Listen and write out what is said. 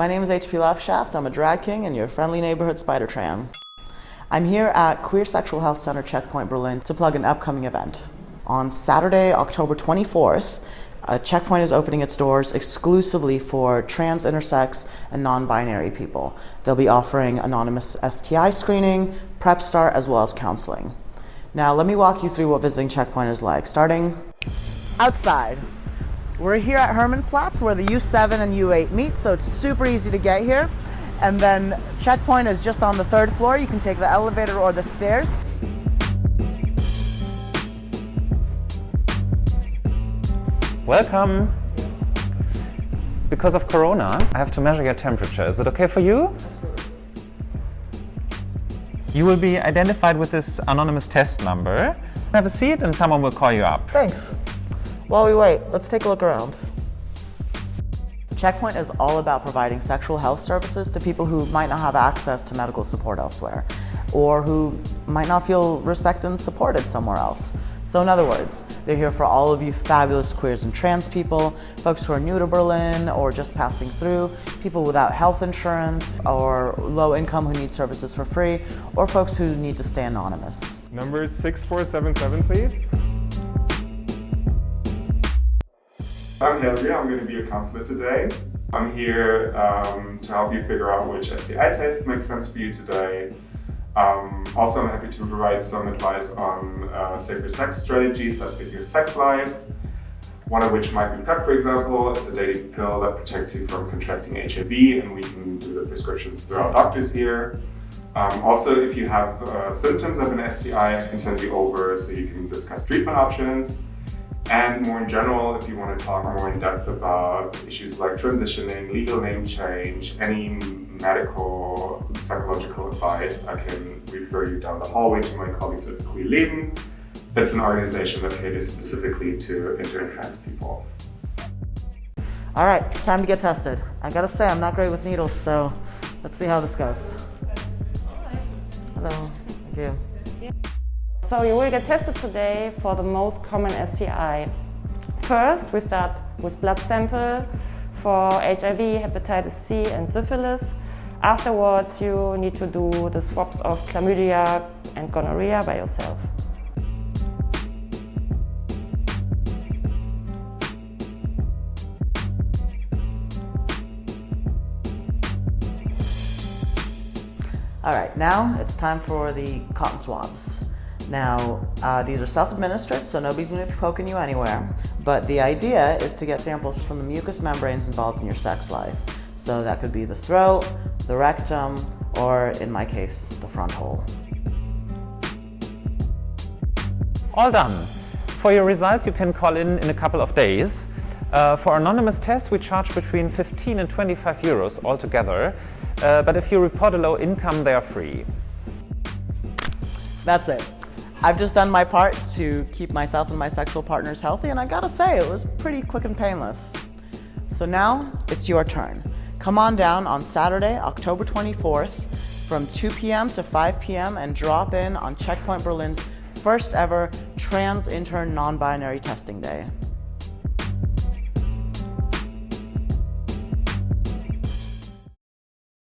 My name is HP Loveshaft. I'm a drag king and your friendly neighborhood spider tram. I'm here at Queer Sexual Health Center Checkpoint Berlin to plug an upcoming event. On Saturday, October 24th, uh, Checkpoint is opening its doors exclusively for trans, intersex, and non-binary people. They'll be offering anonymous STI screening, PrEP start, as well as counseling. Now, let me walk you through what visiting Checkpoint is like, starting outside. We're here at Hermannplatz where the U7 and U8 meet, so it's super easy to get here. And then Checkpoint is just on the third floor. You can take the elevator or the stairs. Welcome. Because of Corona, I have to measure your temperature. Is it okay for you? You will be identified with this anonymous test number. Have a seat and someone will call you up. Thanks. While we wait, let's take a look around. Checkpoint is all about providing sexual health services to people who might not have access to medical support elsewhere, or who might not feel respected and supported somewhere else. So in other words, they're here for all of you fabulous queers and trans people, folks who are new to Berlin or just passing through, people without health insurance or low income who need services for free, or folks who need to stay anonymous. Number 6477, please. I'm Henry, I'm going to be your counselor today. I'm here um, to help you figure out which STI test makes sense for you today. Um, also, I'm happy to provide some advice on uh, safer sex strategies that fit your sex life. One of which might be PrEP, for example. It's a daily pill that protects you from contracting HIV, and we can do the prescriptions through our doctors here. Um, also, if you have uh, symptoms of an STI, I can send you over so you can discuss treatment options. And more in general, if you want to talk more in depth about issues like transitioning, legal name change, any medical, psychological advice, I can refer you down the hallway to my colleagues at Queer Leben. That's an organization that caters specifically to inter and trans people. All right, time to get tested. I gotta say, I'm not great with needles, so let's see how this goes. Hello, thank you. So you will get tested today for the most common STI. First, we start with blood sample for HIV, hepatitis C and syphilis. Afterwards, you need to do the swabs of chlamydia and gonorrhea by yourself. All right, now it's time for the cotton swabs. Now, uh, these are self-administered, so nobody's going to be poking you anywhere. But the idea is to get samples from the mucous membranes involved in your sex life. So that could be the throat, the rectum, or in my case, the front hole. All done. For your results, you can call in in a couple of days. Uh, for anonymous tests, we charge between 15 and 25 euros altogether. Uh, but if you report a low income, they are free. That's it. I've just done my part to keep myself and my sexual partners healthy, and I gotta say, it was pretty quick and painless. So now, it's your turn. Come on down on Saturday, October 24th from 2 p.m. to 5 p.m. and drop in on Checkpoint Berlin's first ever trans intern non-binary testing day.